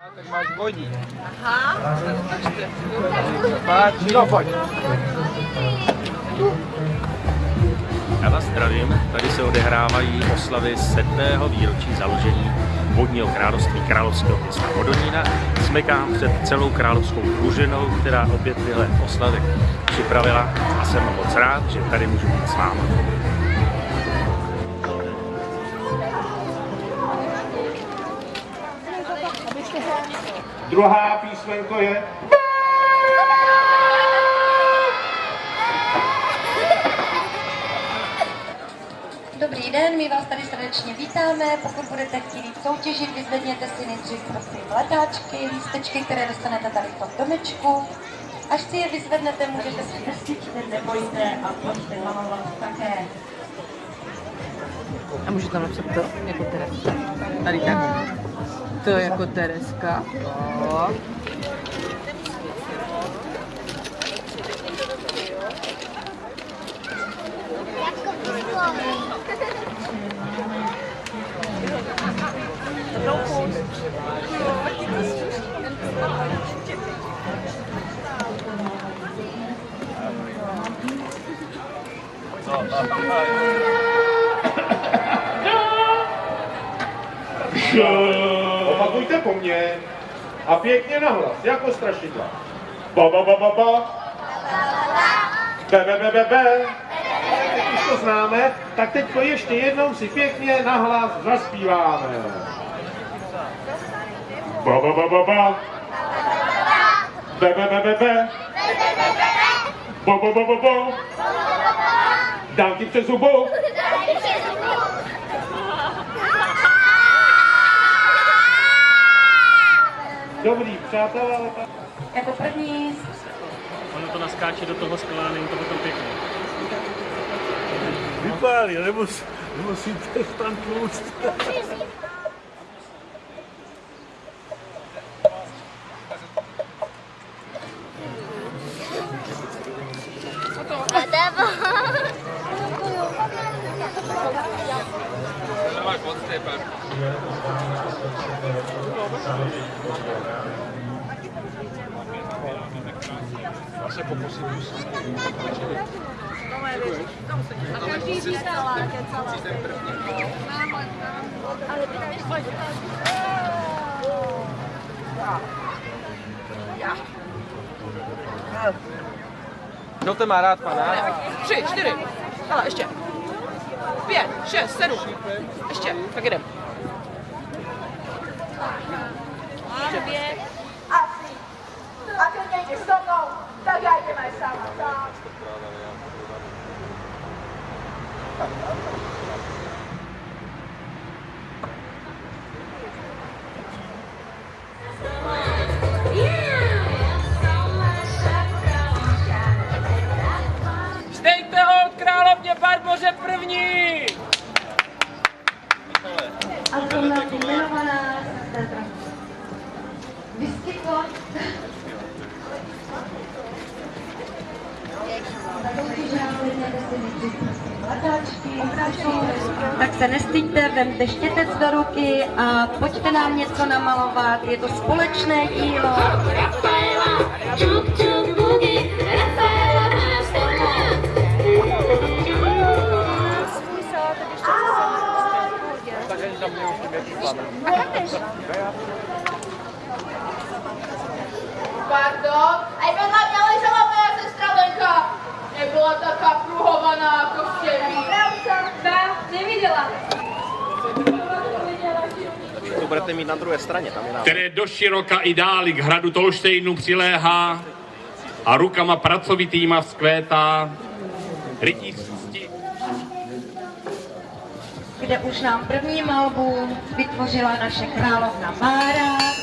Tak máš vodní. Aha, tak no pojď. Já vás zdravím, tady se odehrávají oslavy sedmého výročí založení vodního království královského města Hodonína. Smekám před celou královskou družinou, která opět tyhle oslavy připravila a jsem moc rád, že tady můžu být s váma. Druhá písmenko je Dobrý den, my vás tady srdečně vítáme. Pokud budete chtít soutěžit, vyzvedněte si nejdřív prosím letáčky, lístečky, které dostanete tady v tom domečku. Až si je vyzvednete, můžete si nestičte, nebojte a pojďte malovat také. A můžu tam napsat to jako Tereska. Tady tak. To jako Tereska. O. Š. Opakujte po mně a pěkně nahlas, jako strašidla. Ba ba ba ba ba. Be be be be be. Už to známe, tak teď ještě jednou si pěkně nahlas zaspíváme. Ba ba ba ba ba. Be be be be be. Bo bo bo bo bo. Dám ti přes zubu. Dobrý, přátelé, ale tak... Jako první Ono to naskáče do toho skla, není to potom pěkné. Vypálí, nemus, nemusíte tam tlouct. Dávaj pod stepem. Já se pokusím A to má rád, pana? Tři, čtyři. Ale ještě. 5, 6, 7. Ještě, tak jdem. Dvě. A tři. A teď nejde tak já jdeme sama. Tak. Tak se nestyďte, vemte štětec do ruky a pojďte nám něco namalovat. Je to společné dílo. Tak ani tam nemusím ještě plamen. Pardon? Pravda? Tá, nevidela. To budete mít na druhé straně, tam je nám. které do široka i dáli k hradu Tolštejnu přiléhá a rukama pracovitýma vzkvétá rytířstí kde už nám první malbu vytvořila naše královna Mára.